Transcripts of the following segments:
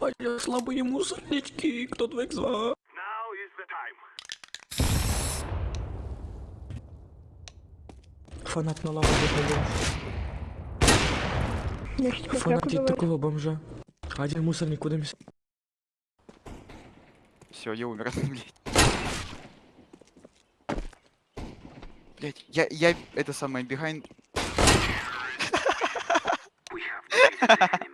Аля, слабые мусорнички, кто твоих звал? Фанат на лаву Фанатить говорю. такого бомжа. Один мусорник куда мис... Все, я умер, блядь. Блять, я, я, это самое, behind...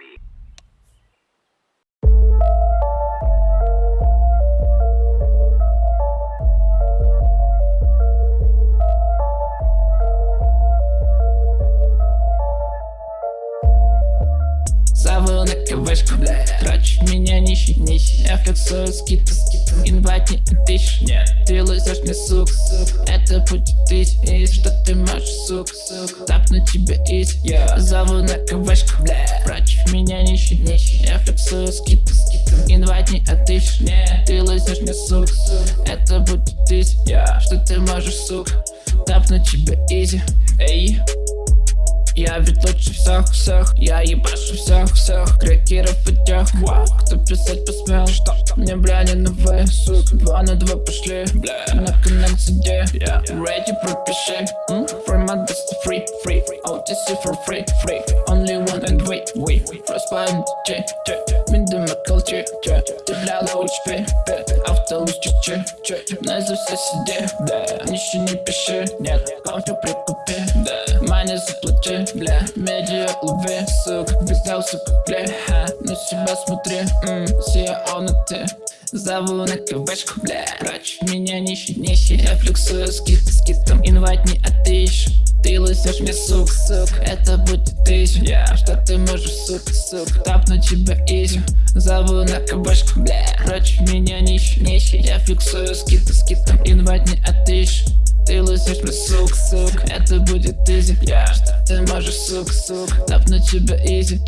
КВшку, Трачу меня нищий, нищий. Я флексую скидку, инвайт не отыщешь Нет, ты лузешь мне сук, Это будет тысяч, и что ты можешь, сук, Тапну тебе из, Зову на КВшку, Трачу меня нищий, нищий. Я флексую скидку, инвайт не отыщешь Нет, ты лузешь мне сук, Это будет тысяч, что ты можешь, сук? Тапну тебе изи, эй я ведь лучше всех, всех. Я ебашу всех, всех. Крекеров и тех. Кто писать посмел? Что? Мне бля не новые, сук Два на два пошли. Бля. На коннект где Ready, пропиши. М? Формат без free, free. OTC for free, free. Only one and we, we. Frostbite, G, G Мидема колчи, G Ты бля лучше пи, пи Чи На за все сиди, бля Ничего не пиши, нет Кофе прикупи, да. Мани заплати, бля. Медиа лови, сук Взял, сука, бля. Ха, На себя смотри, м Сия он и ты Зову на КВшку, бля. Прочь меня нищий, нищий Я флексую скид, скидом Инвайт не отыщешь ты лысишь мне, сук, сук. Это будет тысяча. Что ты можешь, сук, сук Тапну тебя изи Зову на КВшку, бля. Прочь меня нищий, нищий. Я фиксую скид, скидом Инвайт не отыщешь. Ты лысишь мне, сук, сук. Это будет изи. Что ты можешь, сук, сук Тапну тебя изи